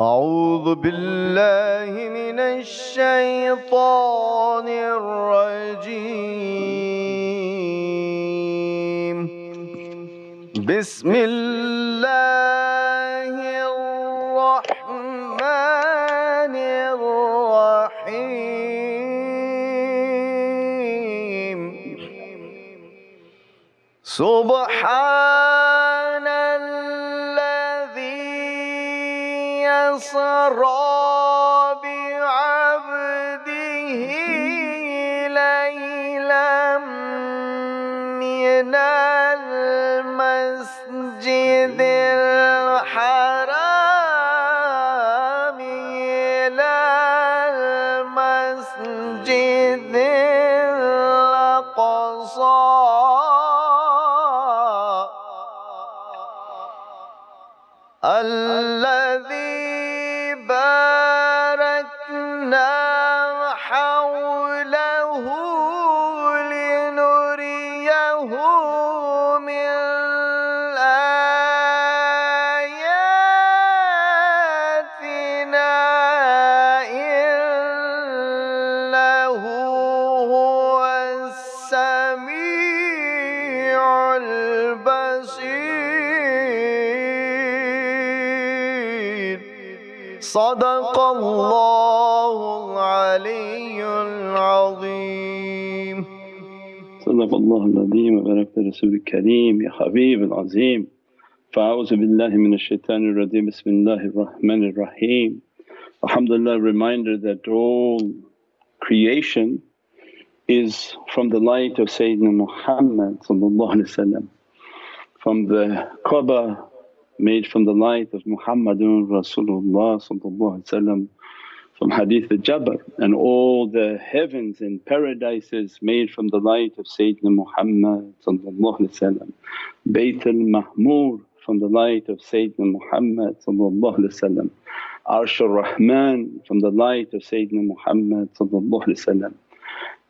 أعوذ بالله من الشيطان الرجيم. بسم الله الرحمن الرحيم. سبحان يسرى بعبده ليلا من المسجد الحرام إلى المسجد الأقصى الذي العظيم وبارك رسول الكريم يا حبيب العظيم فأعوذ بالله من الشيطان الرجيم بسم الله الرحمن الرحيم Alhamdulillah reminder that all creation is from the light of Sayyidina Muhammad from the Kaaba made from the light of Muhammadun Rasulullah from Hadith al-Jabir and all the heavens and paradises made from the light of Sayyidina Muhammad Bayt al-Mahmur from the light of Sayyidina Muhammad Arsh ar-Rahman from the light of Sayyidina Muhammad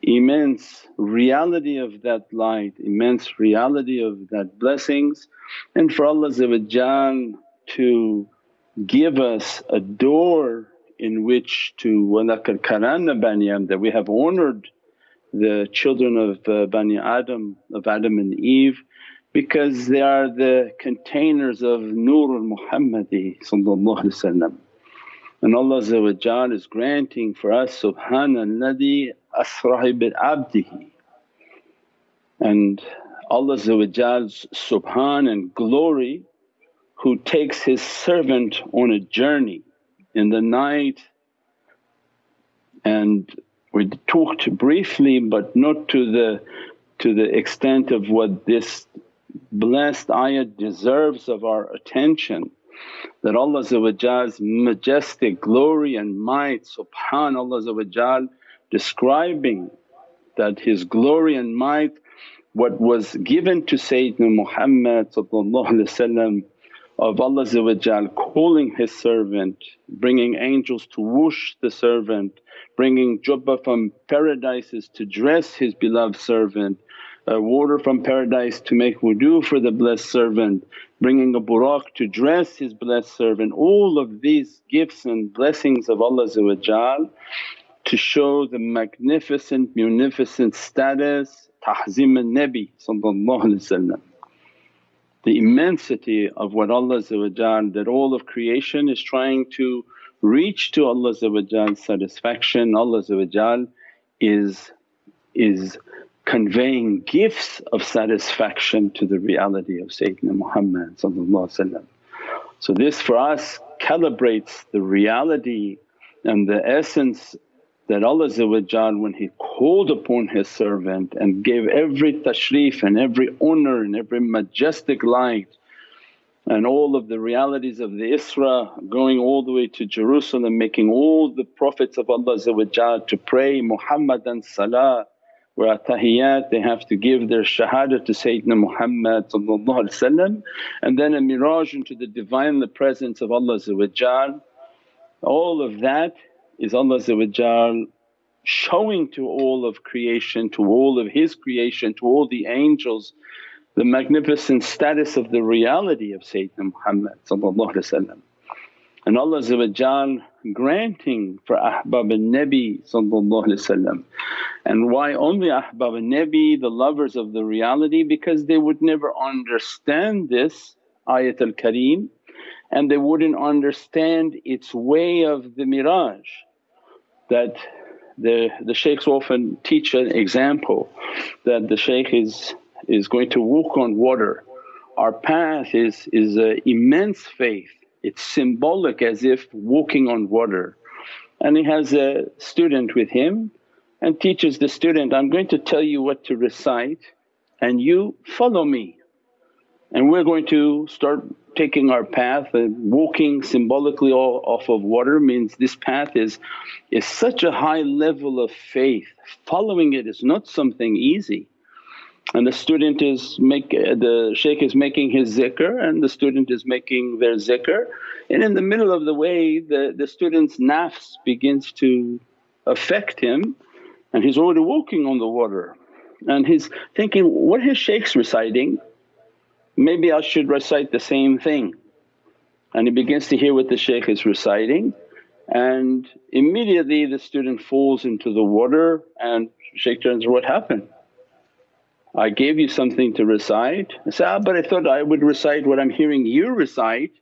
immense reality of that light, immense reality of that blessings. And for Allah to give us a door in which to وَلَقَدْ كَرَمْنَا بَنِي آدَمَ that we have honoured the children of uh, Bani Adam, of Adam and Eve because they are the containers of Nur al-Muhammadi and Allah is granting for us, Subhanalladhi asra bi abdihi and Allah's subhan and glory who takes His servant on a journey in the night and we talked briefly but not to the to the extent of what this blessed ayat deserves of our attention that Allah's majestic glory and might subhanallah describing that His glory and might what was given to Sayyidina Muhammad of Allah calling His servant, bringing angels to whoosh the servant, bringing jubba from paradises to dress His beloved servant, uh, water from paradise to make wudu for the blessed servant, bringing a buraq to dress His blessed servant. All of these gifts and blessings of Allah to show the magnificent, munificent status, tahzim al-Nabi the immensity of what Allah that all of creation is trying to reach to Allah's satisfaction. Allah is, is conveying gifts of satisfaction to the reality of Sayyidina Muhammad So this for us calibrates the reality and the essence that Allah when He called upon His servant and gave every tashrif and every honour and every majestic light and all of the realities of the Isra going all the way to Jerusalem making all the Prophets of Allah to pray Muhammadan salah where at tahiyyat they have to give their shahada to Sayyidina Muhammad and then a miraj into the Divinely Presence of Allah all of that is Allah showing to all of creation, to all of His creation, to all the angels the magnificent status of the reality of Sayyidina Muhammad and Allah granting for Ahbab al-Nabi and why only Ahbab al-Nabi the lovers of the reality? Because they would never understand this ayat al-kareem and they wouldn't understand its way of the miraj that the, the shaykhs often teach an example that the shaykh is, is going to walk on water. Our path is, is immense faith, it's symbolic as if walking on water. And he has a student with him and teaches the student, I'm going to tell you what to recite and you follow me. And we're going to start taking our path and walking symbolically all off of water means this path is, is such a high level of faith, following it is not something easy. And the student is make the shaykh is making his zikr and the student is making their zikr. And in the middle of the way the, the student's nafs begins to affect him and he's already walking on the water. And he's thinking, what his shaykh's reciting maybe I should recite the same thing. And he begins to hear what the shaykh is reciting and immediately the student falls into the water and shaykh turns, what happened? I gave you something to recite. I said, ah, but I thought I would recite what I'm hearing you recite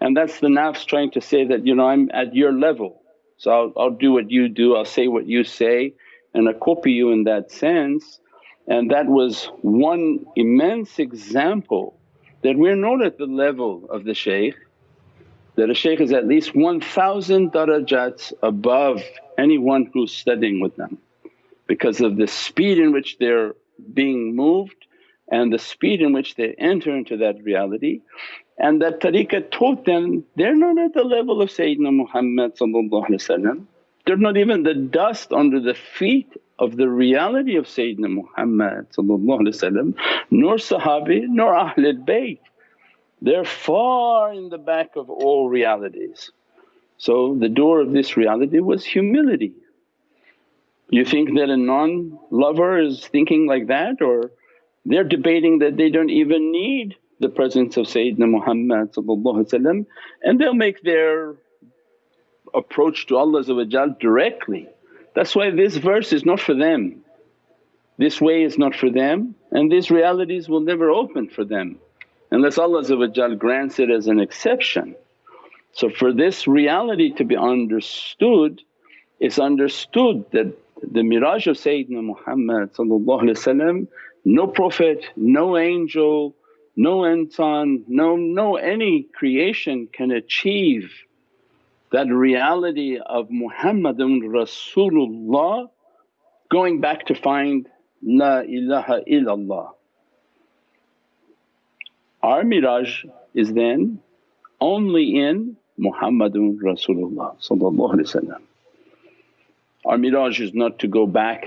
and that's the nafs trying to say that, you know, I'm at your level. So I'll, I'll do what you do, I'll say what you say and I copy you in that sense. And that was one immense example that we're not at the level of the shaykh, that a shaykh is at least 1000 darajats above anyone who's studying with them because of the speed in which they're being moved and the speed in which they enter into that reality. And that tariqah taught them they're not at the level of Sayyidina Muhammad they're not even the dust under the feet of the reality of Sayyidina Muhammad nor Sahabi nor Ahlul Bayt. They're far in the back of all realities. So the door of this reality was humility. You think that a non-lover is thinking like that or they're debating that they don't even need the presence of Sayyidina Muhammad and they'll make their approach to Allah directly. That's why this verse is not for them. This way is not for them and these realities will never open for them unless Allah grants it as an exception. So for this reality to be understood, it's understood that the miraj of Sayyidina Muhammad no prophet, no angel, no insan, no, no any creation can achieve that reality of Muhammadun Rasulullah going back to find La ilaha illallah. Our miraj is then only in Muhammadun Rasulullah Our miraj is not to go back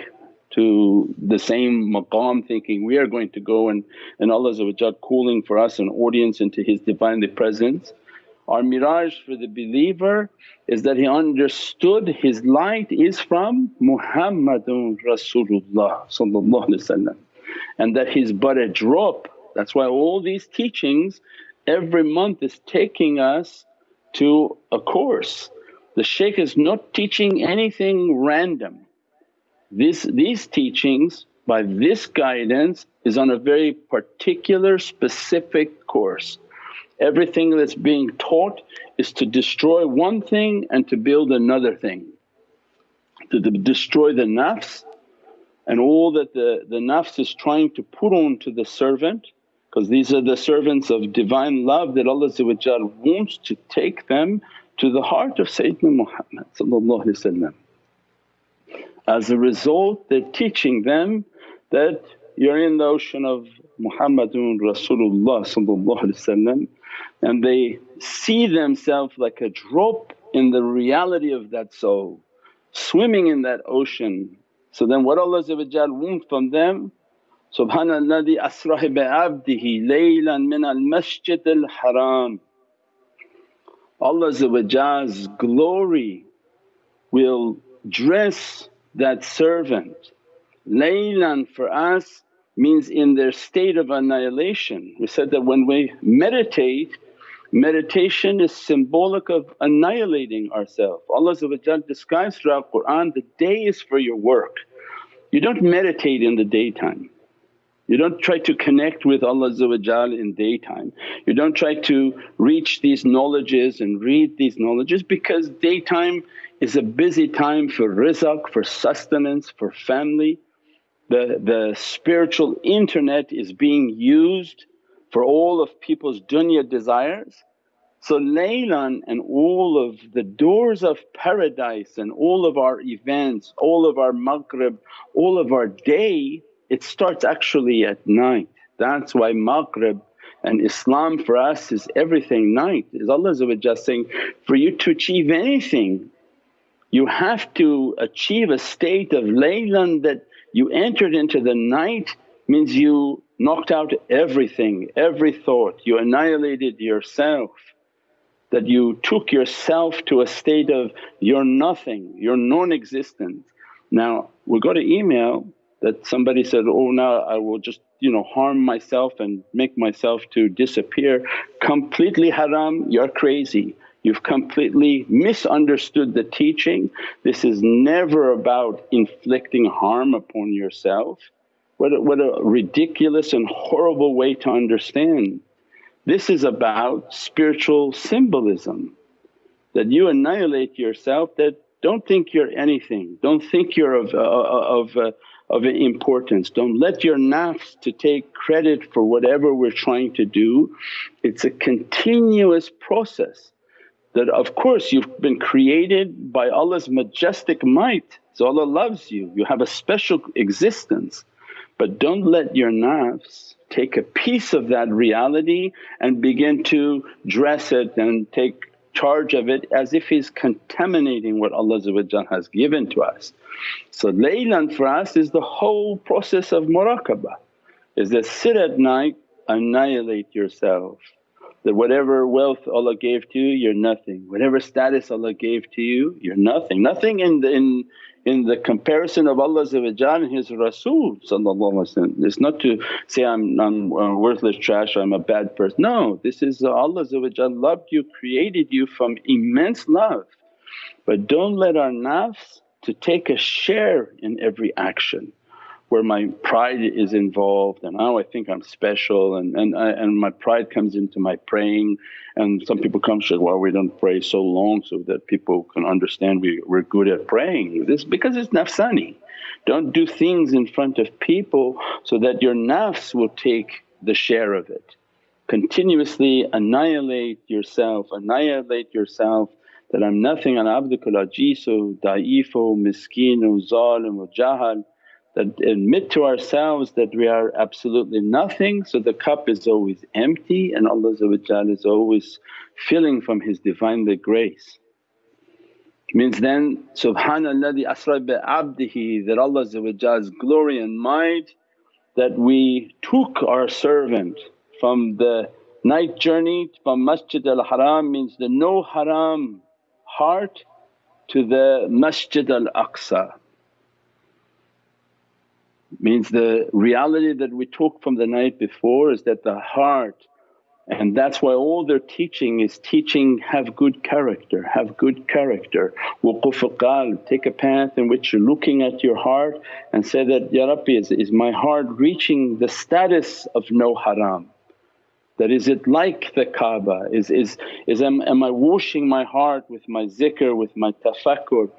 to the same maqam thinking we are going to go and, and Allah calling for us an audience into His Divinely Presence. Our miraj for the believer is that he understood his light is from Muhammadun Rasulullah and that he's but a drop. That's why all these teachings every month is taking us to a course. The shaykh is not teaching anything random. This, these teachings by this guidance is on a very particular specific course. Everything that's being taught is to destroy one thing and to build another thing. To destroy the nafs and all that the, the nafs is trying to put on to the servant because these are the servants of divine love that Allah wants to take them to the heart of Sayyidina Muhammad As a result they're teaching them that you're in the ocean of Muhammadun Rasulullah and they see themselves like a drop in the reality of that soul, swimming in that ocean. So then what Allah wants from them, Subhanalladhi asrah bi'abdihi laylan min al-masjid al-haram. Allah's glory will dress that servant. Laylan for us means in their state of annihilation. We said that when we meditate Meditation is symbolic of annihilating ourselves. Allah describes throughout the Qur'an, the day is for your work. You don't meditate in the daytime. You don't try to connect with Allah in daytime. You don't try to reach these knowledges and read these knowledges because daytime is a busy time for rizq, for sustenance, for family. The, the spiritual internet is being used for all of people's dunya desires. So Laylan and all of the doors of paradise and all of our events, all of our maghrib, all of our day it starts actually at night. That's why maghrib and Islam for us is everything night. Is Allah saying, for you to achieve anything you have to achieve a state of laylan that you entered into the night means you knocked out everything, every thought, you annihilated yourself. That you took yourself to a state of you're nothing, you're non-existent. Now we got an email that somebody said, oh now I will just you know harm myself and make myself to disappear. Completely haram, you're crazy. You've completely misunderstood the teaching. This is never about inflicting harm upon yourself. What a, what a ridiculous and horrible way to understand. This is about spiritual symbolism that you annihilate yourself that don't think you're anything, don't think you're of, uh, of, uh, of importance. Don't let your nafs to take credit for whatever we're trying to do. It's a continuous process that of course you've been created by Allah's majestic might. So Allah loves you, you have a special existence. But don't let your nafs take a piece of that reality and begin to dress it and take charge of it as if he's contaminating what Allah has given to us. So laylan for us is the whole process of muraqabah, is that sit at night, annihilate yourself. That whatever wealth Allah gave to you, you're nothing. Whatever status Allah gave to you, you're nothing. Nothing in the, in, in the comparison of Allah and His Rasul It's not to say, I'm, I'm uh, worthless trash, or I'm a bad person. No, this is uh, Allah loved you, created you from immense love. But don't let our nafs to take a share in every action where my pride is involved and now I think I'm special and, and, I, and my pride comes into my praying and some people come say, well we don't pray so long so that people can understand we, we're good at praying. This because it's nafsani. Don't do things in front of people so that your nafs will take the share of it. Continuously annihilate yourself, annihilate yourself that I'm nothing ana abdukal ajizu, da'ifu, miskinu, zalim wa jahal that admit to ourselves that we are absolutely nothing so the cup is always empty and Allah is always filling from His Divinely grace. Means then, Subhanalladhi asra bi abdihi that Allah's glory and might that we took our servant from the night journey from Masjid al Haram means the no haram heart to the Masjid al Aqsa Means the reality that we took from the night before is that the heart and that's why all their teaching is teaching have good character, have good character. Wuquf qalb, take a path in which you're looking at your heart and say that, Ya Rabbi is, is my heart reaching the status of no haram? That is it like the Kaaba? Is, is, is am, am I washing my heart with my zikr, with my tafakkur?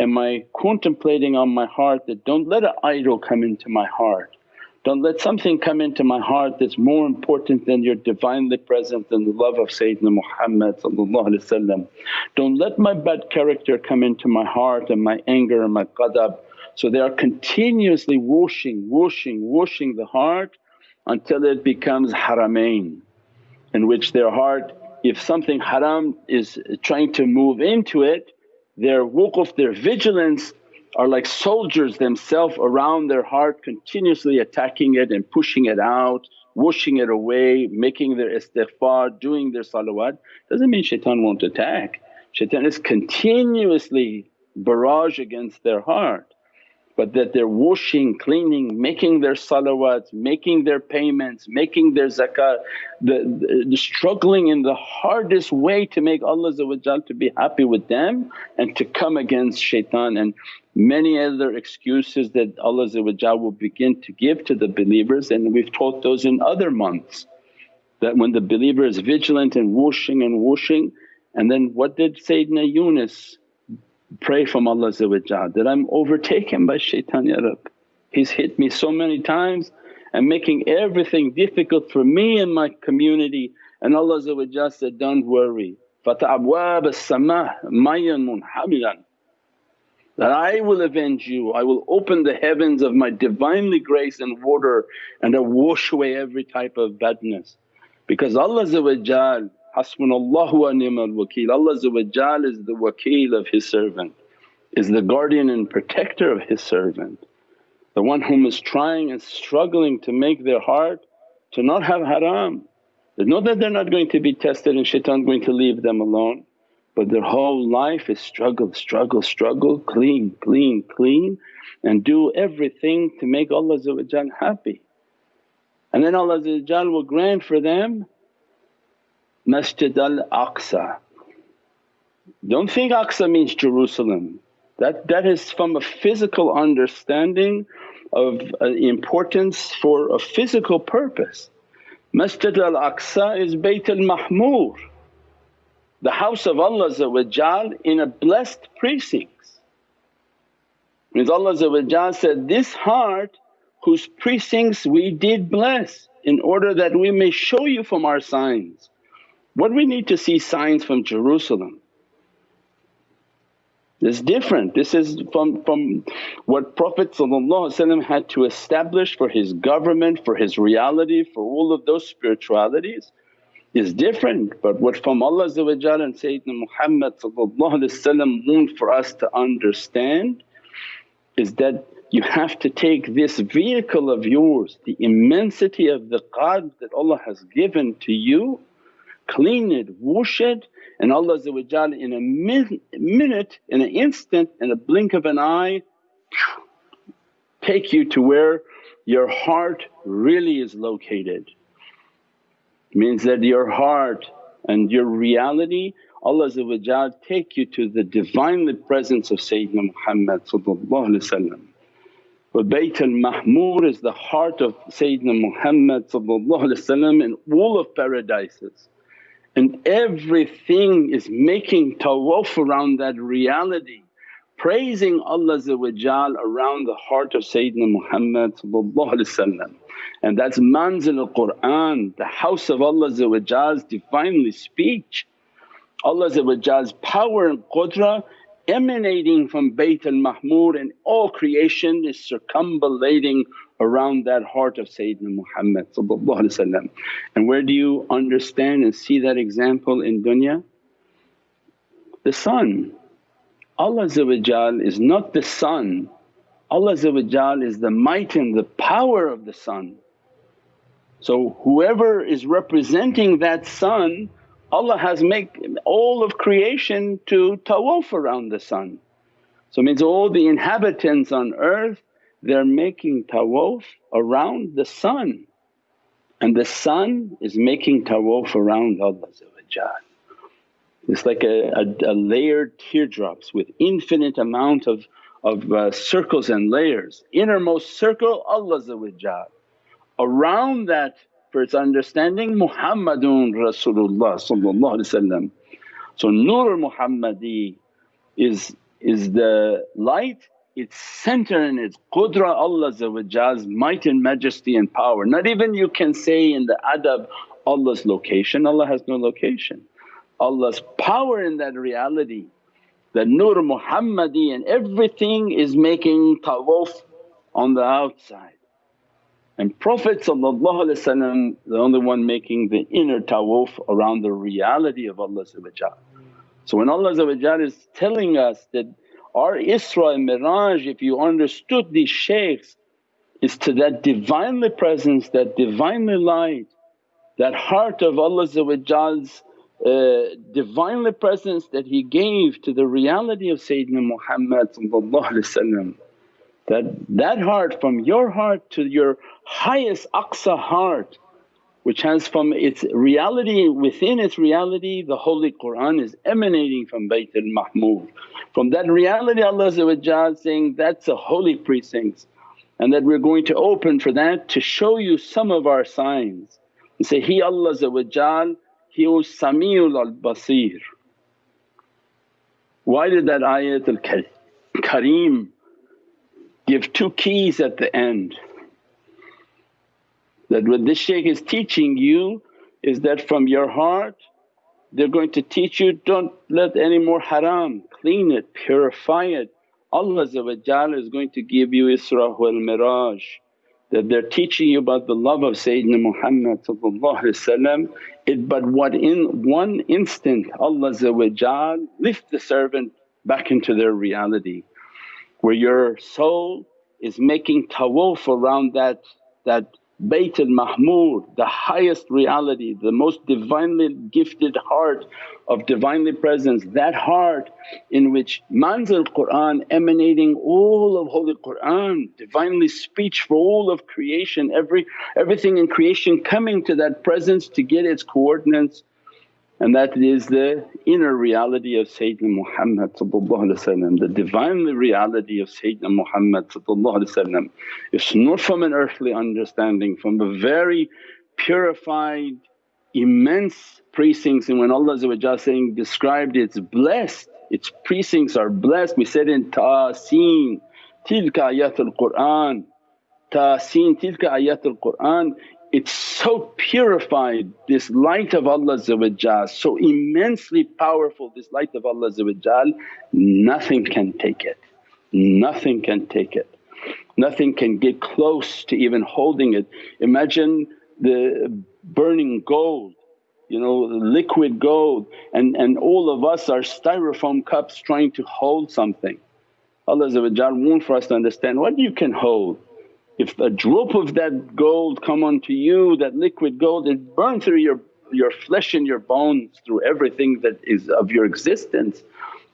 Am I contemplating on my heart that don't let an idol come into my heart, don't let something come into my heart that's more important than your Divinely present and the love of Sayyidina Muhammad Don't let my bad character come into my heart and my anger and my qadab. So they are continuously washing, washing, washing the heart until it becomes haramain in which their heart if something haram is trying to move into it their wuquf, their vigilance are like soldiers themselves around their heart continuously attacking it and pushing it out, washing it away, making their istighfar, doing their salawat. Doesn't mean shaitan won't attack, shaitan is continuously barrage against their heart. But that they're washing, cleaning, making their salawats, making their payments, making their zakat, the, the, struggling in the hardest way to make Allah to be happy with them and to come against shaitan and many other excuses that Allah will begin to give to the believers and we've taught those in other months. That when the believer is vigilant and washing and washing and then what did Sayyidina Yunus pray from Allah that I'm overtaken by shaitan ya Rab. He's hit me so many times and making everything difficult for me and my community and Allah said, don't worry, فَتَعْوَابَ السَّمَاء مَيًّا مُنْحَمِلًا that I will avenge you, I will open the heavens of my Divinely grace and water and I wash away every type of badness. Because Allah Hasbunallahu wa ni'mal wakeel. Allah is the wakeel of His servant, is the guardian and protector of His servant. The one whom is trying and struggling to make their heart to not have haram. Know that they're not going to be tested and shaitan going to leave them alone but their whole life is struggle, struggle, struggle, clean, clean, clean and do everything to make Allah happy. And then Allah will grant for them Masjid al-Aqsa. Don't think Aqsa means Jerusalem, that, that is from a physical understanding of uh, importance for a physical purpose. Masjid al-Aqsa is Bayt al-Mahmur, the house of Allah in a blessed precincts. Means Allah said, this heart whose precincts we did bless in order that we may show you from our signs. What we need to see signs from Jerusalem? It's different. This is from, from what Prophet had to establish for his government, for his reality, for all of those spiritualities is different. But what from Allah and Sayyidina Muhammad want for us to understand is that you have to take this vehicle of yours, the immensity of the qad that Allah has given to you clean it, wash it and Allah in a min minute, in an instant, in a blink of an eye take you to where your heart really is located. Means that your heart and your reality Allah take you to the Divinely presence of Sayyidina Muhammad but Bayt al-Mahmur is the heart of Sayyidina Muhammad in all of paradises and everything is making tawaf around that reality praising Allah around the heart of Sayyidina Muhammad and that's manzil al-Qur'an, the house of Allah's Divinely speech. Allah's power and qudra emanating from Bayt al-Mahmur and all creation is circumambulating around that heart of Sayyidina Muhammad And where do you understand and see that example in dunya? The sun. Allah is not the sun, Allah is the might and the power of the sun. So whoever is representing that sun Allah has make all of creation to tawaf around the sun. So means all the inhabitants on earth they're making tawaf around the sun. And the sun is making tawaf around Allah It's like a, a, a, layered teardrops with infinite amount of, of uh, circles and layers. Innermost circle Allah around that for its understanding Muhammadun Rasulullah So Nur Muhammadi is, is the light its center in its qudra Allah's might and majesty and power. Not even you can say in the adab Allah's location, Allah has no location. Allah's power in that reality, the Nur Muhammadi and everything is making tawaf on the outside. And Prophet the only one making the inner tawaf around the reality of Allah So when Allah is telling us that our Isra and Miraj if you understood these shaykhs is to that Divinely Presence, that Divinely Light, that heart of Allah's uh, Divinely Presence that He gave to the reality of Sayyidina Muhammad That that heart from your heart to your highest aqsa heart which has from its reality within its reality the Holy Qur'an is emanating from Bayt al-Mahmur. From that reality Allah saying, that's a holy precinct and that we're going to open for that to show you some of our signs and say, He Allah He was Sami'ul al-Basir. Why did that ayat al-Kareem give two keys at the end? That what this shaykh is teaching you is that from your heart they're going to teach you, don't let any more haram, clean it, purify it. Allah is going to give you Isra wal Miraj that they're teaching you about the love of Sayyidina Muhammad it but what in one instant Allah lift the servant back into their reality where your soul is making tawaf around that, that Bayt al-Mahmur, the highest reality, the most Divinely gifted heart of Divinely Presence, that heart in which manzil Qur'an emanating all of Holy Qur'an, Divinely speech for all of creation, every everything in creation coming to that presence to get its coordinates and that is the inner reality of Sayyidina Muhammad the Divinely reality of Sayyidina Muhammad It's not from an earthly understanding, from a very purified immense precincts and when Allah saying described it's blessed, its precincts are blessed. We said in Tasin, tilka ayatul Qur'an, Tasin tilka ayatul Qur'an it's so purified, this light of Allah so immensely powerful this light of Allah nothing can take it, nothing can take it. Nothing can get close to even holding it. Imagine the burning gold, you know liquid gold and, and all of us are styrofoam cups trying to hold something. Allah want for us to understand what you can hold if a drop of that gold come onto you, that liquid gold it burn through your, your flesh and your bones through everything that is of your existence.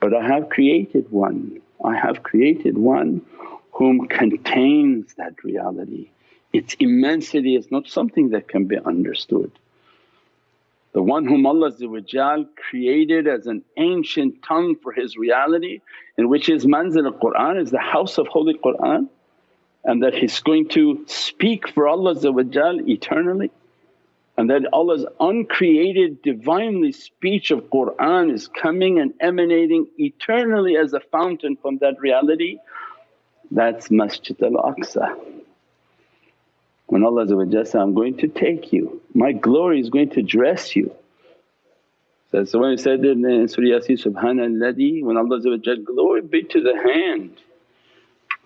But I have created one, I have created one whom contains that reality. Its immensity is not something that can be understood. The one whom Allah created as an ancient tongue for His reality in which His manzil al-Qur'an is the house of Holy Qur'an and that he's going to speak for Allah eternally and that Allah's uncreated Divinely speech of Qur'an is coming and emanating eternally as a fountain from that reality, that's Masjid al-Aqsa. When Allah says, I'm going to take you, my glory is going to dress you. So, so when he said in Surah Yasin, Subhanalladhi when Allah glory be to the hand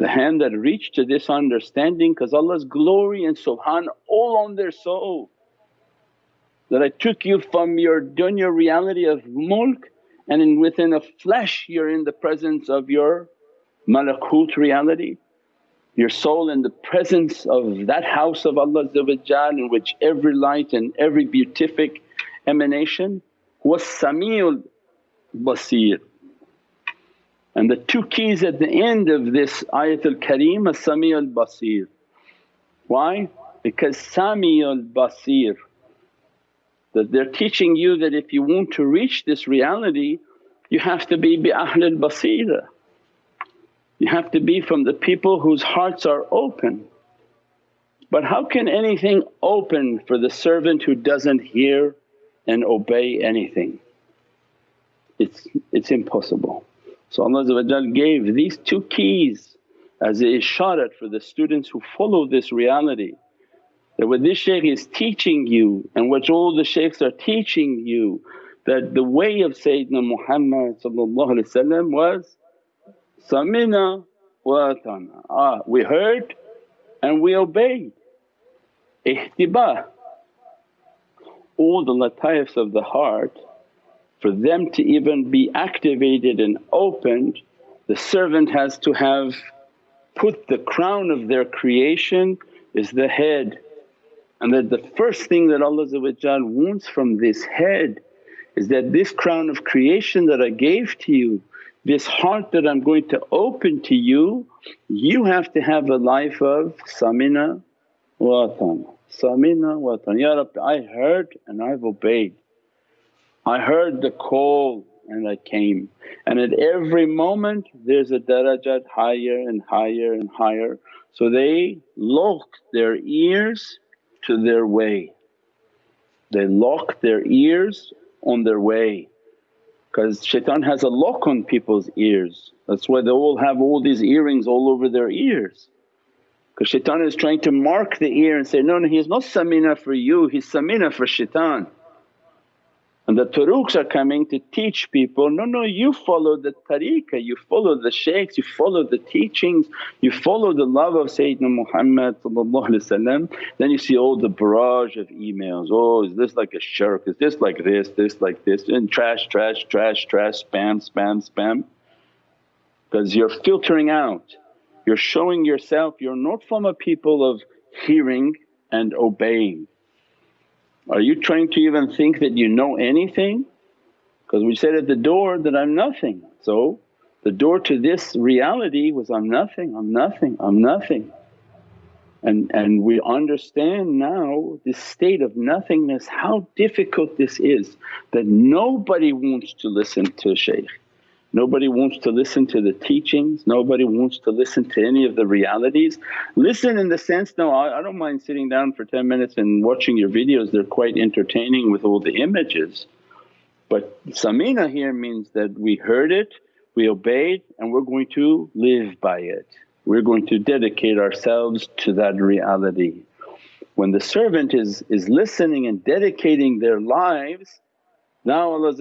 the hand that reached to this understanding because Allah's glory and subhan all on their soul. That I took you from your dunya reality of mulk and in within a flesh you're in the presence of your malakut reality. Your soul in the presence of that house of Allah in which every light and every beatific emanation was Sami'ul Basir and the two keys at the end of this ayatul kareem as Sami al Basir. Why? Because Sami al Basir that they're teaching you that if you want to reach this reality you have to be bi Ahl al Basira. You have to be from the people whose hearts are open. But how can anything open for the servant who doesn't hear and obey anything? It's, it's impossible. So Allah gave these two keys as a isharat for the students who follow this reality that what this shaykh is teaching you and what all the shaykhs are teaching you that the way of Sayyidina Muhammad was samina wa atana. Ah, we heard and we obeyed. Ihtibah. All the lataifs of the heart for them to even be activated and opened the servant has to have put the crown of their creation is the head and that the first thing that Allah wants from this head is that this crown of creation that I gave to you, this heart that I'm going to open to you You have to have a life of samina wa atana, samina wa atana. Ya Rabbi I heard and I've obeyed. I heard the call and I came and at every moment there's a darajat higher and higher and higher. So they lock their ears to their way, they lock their ears on their way because shaitan has a lock on people's ears. That's why they all have all these earrings all over their ears. Because shaitan is trying to mark the ear and say, no, no he's not samina for you, he's samina for shaitan. And the turuqs are coming to teach people, no, no you follow the tariqah, you follow the shaykhs, you follow the teachings, you follow the love of Sayyidina Muhammad Then you see all the barrage of emails, oh is this like a shirk, is this like this, this like this? And trash, trash, trash, trash, spam, spam, spam. Because you're filtering out, you're showing yourself. You're not from a people of hearing and obeying are you trying to even think that you know anything? Because we said at the door that I'm nothing. So the door to this reality was, I'm nothing, I'm nothing, I'm nothing. And, and we understand now this state of nothingness, how difficult this is that nobody wants to listen to shaykh. Nobody wants to listen to the teachings, nobody wants to listen to any of the realities. Listen in the sense, no I, don't mind sitting down for 10 minutes and watching your videos, they're quite entertaining with all the images. But samina here means that we heard it, we obeyed and we're going to live by it. We're going to dedicate ourselves to that reality. When the servant is, is listening and dedicating their lives now Allah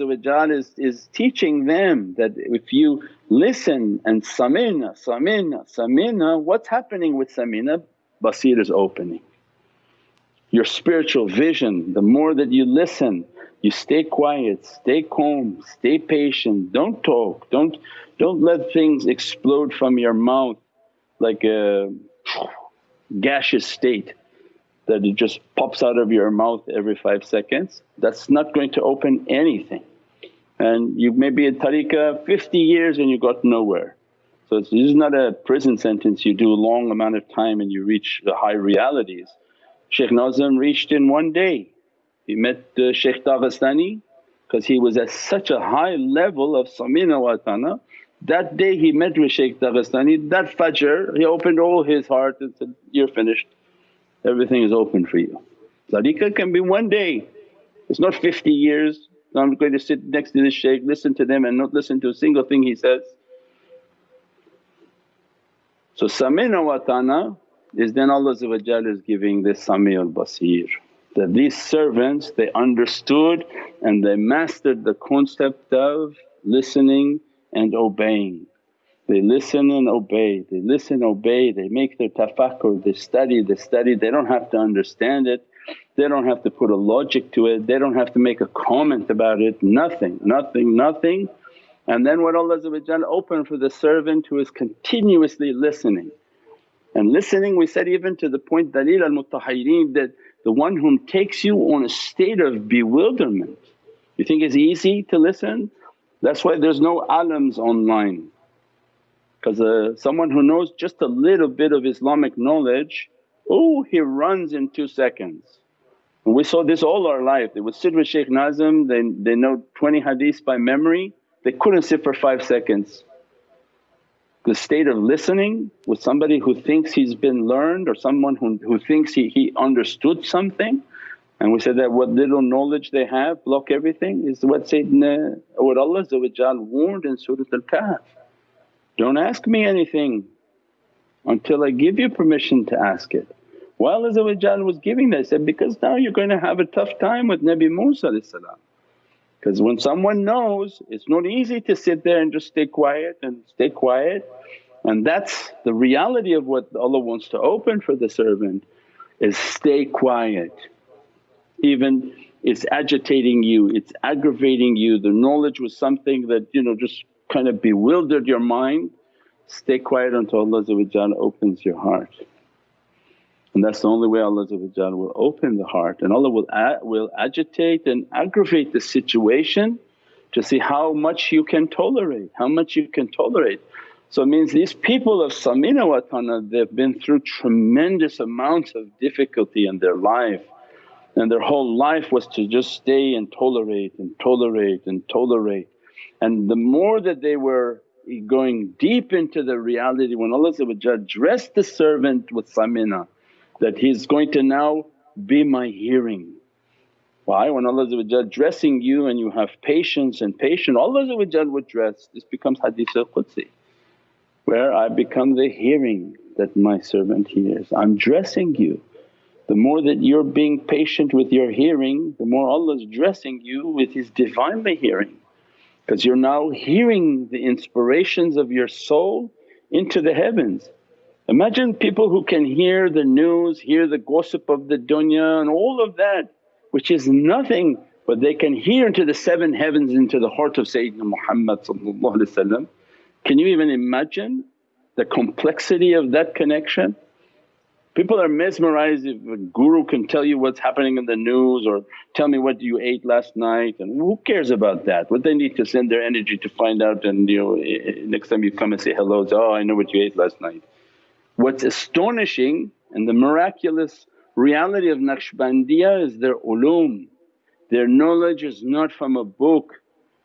is, is teaching them that if you listen and samina, samina, samina, what's happening with samina? Basir is opening. Your spiritual vision, the more that you listen, you stay quiet, stay calm, stay patient, don't talk, don't, don't let things explode from your mouth like a gaseous state that it just pops out of your mouth every five seconds, that's not going to open anything. And you may be in tariqah 50 years and you got nowhere. So this is not a prison sentence you do a long amount of time and you reach the high realities. Shaykh Nazim reached in one day. He met uh, Shaykh Daghestani because he was at such a high level of samina wa. That day he met with Shaykh Daghestani, that fajr he opened all his heart and said, you're finished everything is open for you. Tariqah can be one day, it's not 50 years. I'm going to sit next to this shaykh, listen to them and not listen to a single thing he says. So samina wa ta'na is then Allah is giving this Sami'ul Basir that these servants they understood and they mastered the concept of listening and obeying. They listen and obey, they listen, obey, they make their tafakkur, they study, they study, they don't have to understand it, they don't have to put a logic to it, they don't have to make a comment about it, nothing, nothing, nothing. And then what Allah open for the servant who is continuously listening. And listening we said even to the point dalil al mutahayyireen that the one whom takes you on a state of bewilderment. You think it's easy to listen? That's why there's no alams online because uh, someone who knows just a little bit of Islamic knowledge, oh he runs in two seconds. And we saw this all our life, they would sit with Shaykh Nazim, they, they know 20 hadiths by memory, they couldn't sit for 5 seconds. The state of listening with somebody who thinks he's been learned or someone who, who thinks he, he understood something and we said that what little knowledge they have block everything is what Sayyidina what Allah warned in Surat Al-Kahf. Don't ask me anything until I give you permission to ask it. While Allah was giving that, said, because now you're going to have a tough time with Nabi Musa because when someone knows it's not easy to sit there and just stay quiet and stay quiet and that's the reality of what Allah wants to open for the servant is stay quiet. Even it's agitating you, it's aggravating you, the knowledge was something that you know just kind of bewildered your mind, stay quiet until Allah opens your heart. And that's the only way Allah will open the heart and Allah will, will agitate and aggravate the situation to see how much you can tolerate, how much you can tolerate. So it means these people of Samina Watana they've been through tremendous amounts of difficulty in their life and their whole life was to just stay and tolerate and tolerate and tolerate. And the more that they were going deep into the reality when Allah dressed the servant with samina that he's going to now be my hearing. Why? When Allah dressing you and you have patience and patience Allah would dress, this becomes hadith al-Qudsi where I become the hearing that my servant hears. I'm dressing you. The more that you're being patient with your hearing, the more Allah's dressing you with His Divinely hearing because you're now hearing the inspirations of your soul into the heavens. Imagine people who can hear the news, hear the gossip of the dunya and all of that which is nothing but they can hear into the seven heavens into the heart of Sayyidina Muhammad Can you even imagine the complexity of that connection? People are mesmerized if a guru can tell you what's happening in the news or tell me what you ate last night and who cares about that? What they need to send their energy to find out and you know eh, eh, next time you come and say hello, say, oh I know what you ate last night. What's astonishing and the miraculous reality of Naqshbandiya is their ulum, their knowledge is not from a book.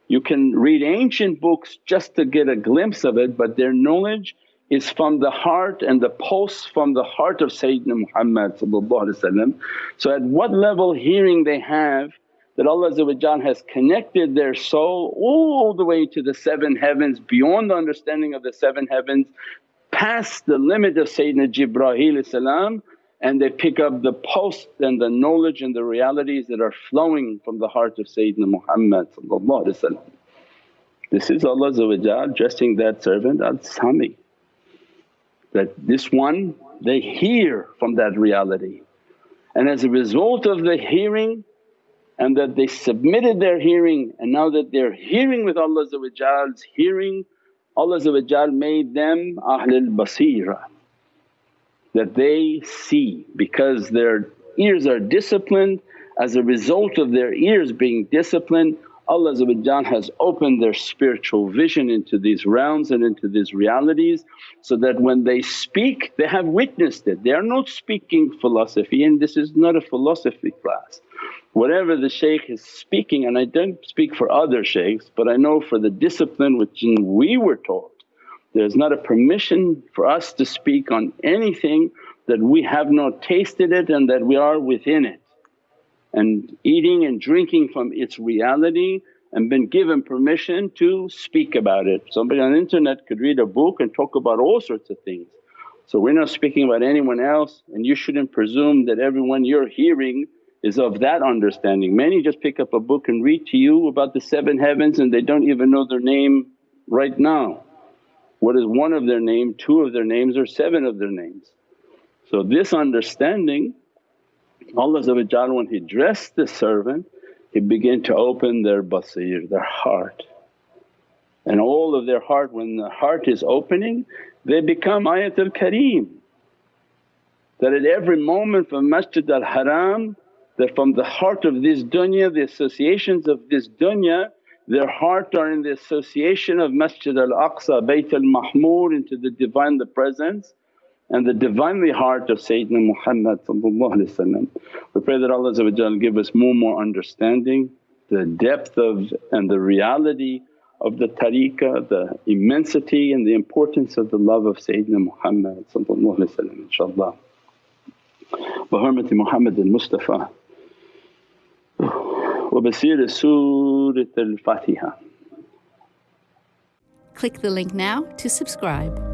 You can read ancient books just to get a glimpse of it but their knowledge is from the heart and the pulse from the heart of Sayyidina Muhammad So at what level hearing they have that Allah has connected their soul all the way to the seven heavens beyond the understanding of the seven heavens past the limit of Sayyidina Jibreel and they pick up the pulse and the knowledge and the realities that are flowing from the heart of Sayyidina Muhammad This is Allah dressing that servant al-Sami that this one they hear from that reality. And as a result of the hearing and that they submitted their hearing and now that they're hearing with Allah's hearing, Allah made them Ahlul Basira that they see because their ears are disciplined. As a result of their ears being disciplined Allah has opened their spiritual vision into these realms and into these realities so that when they speak they have witnessed it. They are not speaking philosophy and this is not a philosophy class. Whatever the shaykh is speaking and I don't speak for other shaykhs but I know for the discipline which we were taught there's not a permission for us to speak on anything that we have not tasted it and that we are within it and eating and drinking from its reality and been given permission to speak about it. Somebody on the internet could read a book and talk about all sorts of things. So we're not speaking about anyone else and you shouldn't presume that everyone you're hearing is of that understanding. Many just pick up a book and read to you about the seven heavens and they don't even know their name right now. What is one of their name, two of their names or seven of their names. So this understanding Allah when He dressed the servant He began to open their basir, their heart. And all of their heart, when the heart is opening they become ayatul kareem. That at every moment from Masjid al-Haram that from the heart of this dunya, the associations of this dunya their heart are in the association of Masjid al-Aqsa, Bayt al-Mahmur into the Divine the Presence and the Divinely heart of Sayyidina Muhammad We pray that Allah give us more and more understanding, the depth of and the reality of the tariqah, the immensity and the importance of the love of Sayyidina Muhammad inshaAllah. بحرمة محمد المصطفى وبسير سورة الفاتحة Click the link now to subscribe.